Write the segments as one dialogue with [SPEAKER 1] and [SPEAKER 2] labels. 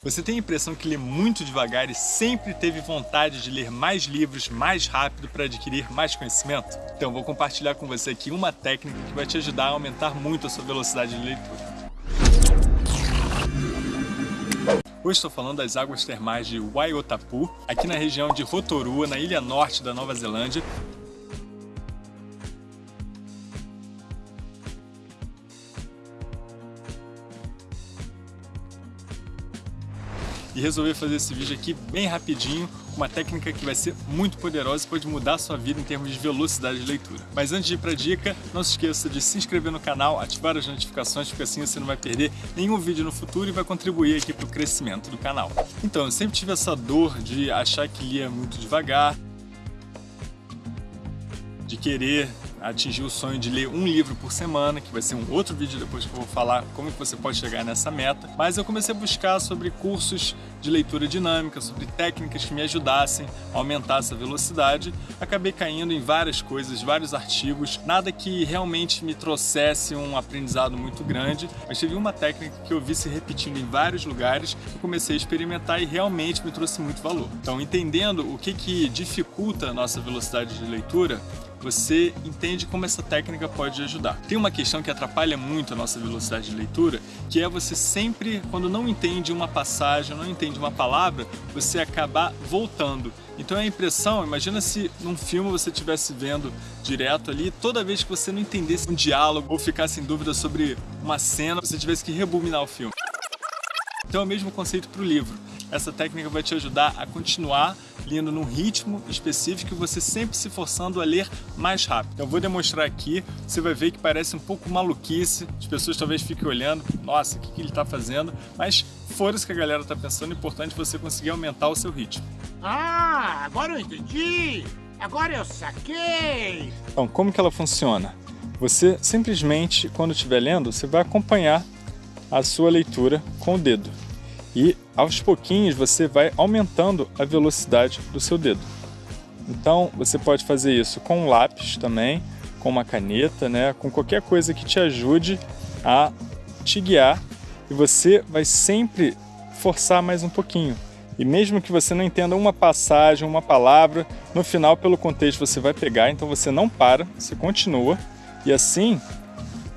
[SPEAKER 1] Você tem a impressão que lê muito devagar e sempre teve vontade de ler mais livros mais rápido para adquirir mais conhecimento? Então vou compartilhar com você aqui uma técnica que vai te ajudar a aumentar muito a sua velocidade de leitura. Hoje estou falando das águas termais de Waiotapu, aqui na região de Rotorua, na ilha norte da Nova Zelândia, e resolvi fazer esse vídeo aqui bem rapidinho, uma técnica que vai ser muito poderosa e pode mudar a sua vida em termos de velocidade de leitura. Mas antes de ir para a dica, não se esqueça de se inscrever no canal, ativar as notificações, porque assim você não vai perder nenhum vídeo no futuro e vai contribuir aqui para o crescimento do canal. Então, eu sempre tive essa dor de achar que lia muito devagar, de querer atingir o sonho de ler um livro por semana, que vai ser um outro vídeo depois que eu vou falar como que você pode chegar nessa meta. Mas eu comecei a buscar sobre cursos de leitura dinâmica, sobre técnicas que me ajudassem a aumentar essa velocidade. Acabei caindo em várias coisas, vários artigos, nada que realmente me trouxesse um aprendizado muito grande, mas teve uma técnica que eu vi se repetindo em vários lugares, eu comecei a experimentar e realmente me trouxe muito valor. Então, entendendo o que, que dificulta a nossa velocidade de leitura, você entende como essa técnica pode ajudar. Tem uma questão que atrapalha muito a nossa velocidade de leitura, que é você sempre, quando não entende uma passagem, não entende uma palavra, você acabar voltando. Então é a impressão, imagina se num filme você estivesse vendo direto ali, toda vez que você não entendesse um diálogo ou ficasse em dúvida sobre uma cena, você tivesse que rebobinar o filme. Então é o mesmo conceito para o livro. Essa técnica vai te ajudar a continuar lendo num ritmo específico e você sempre se forçando a ler mais rápido. Eu vou demonstrar aqui, você vai ver que parece um pouco maluquice, as pessoas talvez fiquem olhando, nossa, o que, que ele está fazendo? Mas fora isso que a galera está pensando, é importante você conseguir aumentar o seu ritmo.
[SPEAKER 2] Ah, agora eu entendi! Agora eu saquei!
[SPEAKER 1] Então, como que ela funciona? Você simplesmente, quando estiver lendo, você vai acompanhar a sua leitura com o dedo. E aos pouquinhos você vai aumentando a velocidade do seu dedo. Então você pode fazer isso com um lápis também, com uma caneta, né, com qualquer coisa que te ajude a te guiar e você vai sempre forçar mais um pouquinho. E mesmo que você não entenda uma passagem, uma palavra, no final, pelo contexto, você vai pegar, então você não para, você continua. E assim,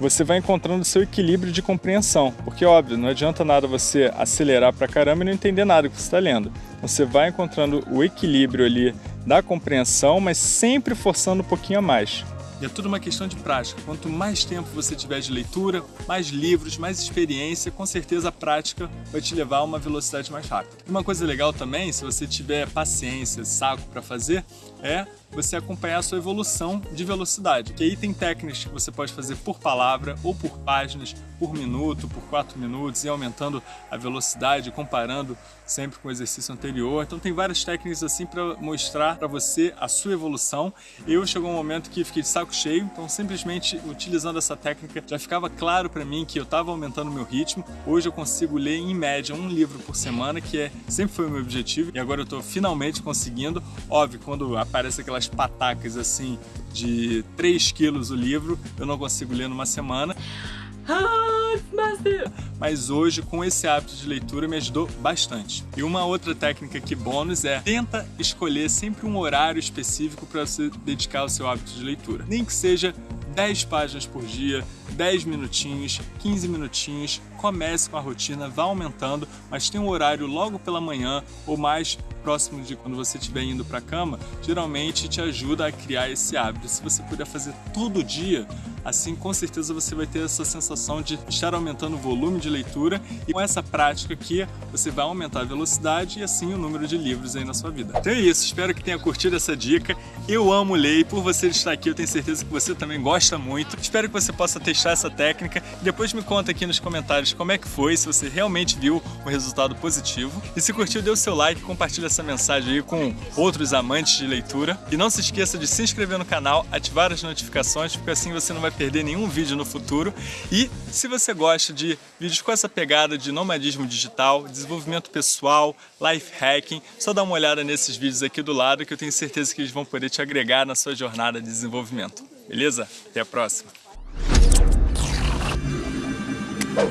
[SPEAKER 1] você vai encontrando o seu equilíbrio de compreensão. Porque, óbvio, não adianta nada você acelerar pra caramba e não entender nada que você está lendo. Você vai encontrando o equilíbrio ali da compreensão, mas sempre forçando um pouquinho a mais. E é tudo uma questão de prática. Quanto mais tempo você tiver de leitura, mais livros, mais experiência, com certeza a prática vai te levar a uma velocidade mais rápida. E uma coisa legal também, se você tiver paciência, saco para fazer, é você acompanhar a sua evolução de velocidade. Que aí tem técnicas que você pode fazer por palavra ou por páginas, por minuto, por quatro minutos e aumentando a velocidade, comparando sempre com o exercício anterior. Então tem várias técnicas assim para mostrar para você a sua evolução. Eu chegou um momento que fiquei de saco cheio, então simplesmente utilizando essa técnica já ficava claro para mim que eu estava aumentando o meu ritmo. Hoje eu consigo ler em média um livro por semana, que é sempre foi o meu objetivo e agora eu estou finalmente conseguindo. Óbvio, quando aparece aquelas patacas assim de 3 quilos o livro, eu não consigo ler numa semana. Mas hoje, com esse hábito de leitura, me ajudou bastante. E uma outra técnica que bônus é tenta escolher sempre um horário específico para você dedicar ao seu hábito de leitura. Nem que seja 10 páginas por dia, 10 minutinhos, 15 minutinhos, comece com a rotina, vá aumentando, mas tem um horário logo pela manhã ou mais próximo de quando você estiver indo para a cama, geralmente te ajuda a criar esse hábito. Se você puder fazer todo dia, assim com certeza você vai ter essa sensação de estar aumentando o volume de leitura e com essa prática aqui você vai aumentar a velocidade e assim o número de livros aí na sua vida. Então é isso, espero que tenha curtido essa dica. Eu amo ler e por você estar aqui eu tenho certeza que você também gosta muito. Espero que você possa testar essa técnica e depois me conta aqui nos comentários como é que foi, se você realmente viu o resultado positivo. E se curtiu, dê o seu like, compartilha essa mensagem aí com outros amantes de leitura. E não se esqueça de se inscrever no canal, ativar as notificações, porque assim você não vai perder nenhum vídeo no futuro. E se você gosta de vídeos com essa pegada de nomadismo digital, desenvolvimento pessoal, life hacking, só dá uma olhada nesses vídeos aqui do lado que eu tenho certeza que eles vão poder te agregar na sua jornada de desenvolvimento. Beleza? Até a próxima!